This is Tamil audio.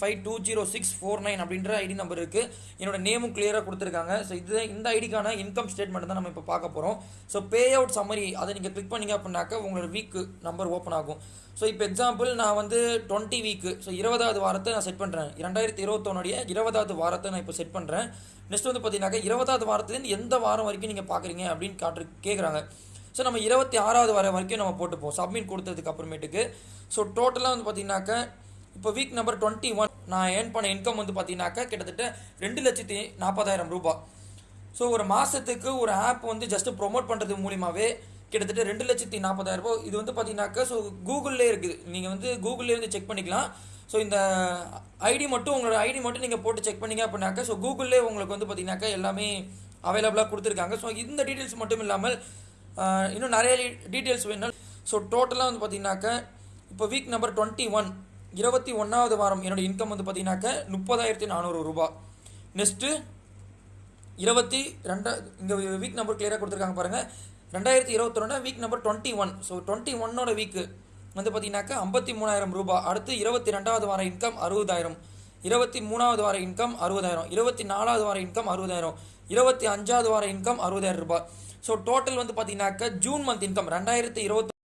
Five two zero six four nine அப்படின்ற ஐடி நம்பர் இருக்குது என்னோட நேமும் கிளியராக கொடுத்துருக்காங்க. ஸோ இது இந்த ஐடிக்கான இன்கம் ஸ்டேட்மெண்ட் தான் நம்ம இப்போ பார்க்க போகிறோம் ஸோ பே அவுட் சம்மரி அதை நீங்கள் கிளிக் பண்ணீங்க அப்படின்னாக்க உங்களோட வீக்கு நம்பர் ஓப்பன் ஆகும். ஸோ இப்போ எக்ஸாம்பிள் நான் வந்து டுவெண்ட்டி வீக்கு ஸோ இருபதாவது வாரத்தை நான் செட் பண்ணுறேன் இரண்டாயிரத்தி இருபத்தொன்னுடைய இருபதாவது வாரத்தை நான் இப்போ செட் பண்ணுறேன் நெக்ஸ்ட் வந்து பார்த்தீங்கன்னாக்க இருபதாவது வாரத்துலேருந்து எந்த வாரம் வரைக்கும் நீங்கள் பார்க்குறீங்க அப்படின்னு காட்டு கேட்குறாங்க ஸோ நம்ம இருபத்தி ஆறாவது வாரம் வரைக்கும் நம்ம போட்டுப்போம். சப்மிட் கொடுத்ததுக்கு அப்புறமேட்டுக்கு. ஸோ டோட்டலாக வந்து பார்த்தீங்கன்னாக்க இப்போ வீக் நம்பர் டுவெண்ட்டி ஒன் நான் ஏர்ன் பண்ண இன்கம் வந்து பார்த்தீங்கன்னாக்கா கிட்டத்தட்ட ரெண்டு லட்சத்தி நாற்பதாயிரம் ரூபாய் ஸோ ஒரு மாதத்துக்கு ஒரு ஆப் வந்து ஜஸ்ட் ப்ரொமோட் பண்ணுறது மூலியமாகவே கிட்டத்தட்ட ரெண்டு லட்சத்தி நாற்பதாயிரம் ரூபாய் இது வந்து பார்த்தீங்கன்னாக்கா ஸோ கூகுளிலே இருக்குது. நீங்கள் வந்து கூகுளிலே வந்து செக் பண்ணிக்கலாம். ஸோ இந்த ஐடி மட்டும் உங்களோட ஐடி மட்டும் நீங்கள் போட்டு செக் பண்ணீங்க அப்படின்னாக்கா ஸோ கூகுளிலே உங்களுக்கு வந்து பார்த்தீங்கன்னாக்கா எல்லாமே அவைலபிளாக கொடுத்துருக்காங்க. ஸோ இந்த டீட்டெயில்ஸ் மட்டும் இல்லாமல் இன்னும் நிறைய டீட்டெயில்ஸ் வேணும். ஸோ டோட்டலாக வந்து பார்த்தீங்கன்னாக்கா இப்போ வீக் நம்பர் டுவெண்ட்டி ஒன் இருபத்தி ஒன்றாவது வாரம் என்னோடய இன்கம் வந்து பார்த்தீங்கன்னாக்கா முப்பதாயிரத்தி நானூறு ரூபாய் நெக்ஸ்ட்டு இருபத்தி ரெண்டா இங்கே வீக் நம்பர் கிளியராக கொடுத்துருக்காங்க பாருங்கள் ரெண்டாயிரத்தி இருபத்தொன்னா week number twenty one so twenty ஒன்னோட வீக்கு வந்து பார்த்தீங்கன்னாக்கா ஐம்பத்தி மூணாயிரம் ரூபாய் அடுத்து இருபத்தி ரெண்டாவது வார இன்கம் அறுபதாயிரம். இருபத்தி மூணாவது வார இன்கம் அறுபதாயிரம். இருபத்தி நாலாவது வார இன்கம் அறுபதாயிரம். இருபத்தி அஞ்சாவது வார இன்கம் அறுபதாயிரம் ரூபாய் ஸோ டோட்டல் வந்து பார்த்தீங்கன்னாக்கா ஜூன் மந்த் இன்கம் ரெண்டாயிரத்தி இருபத்தி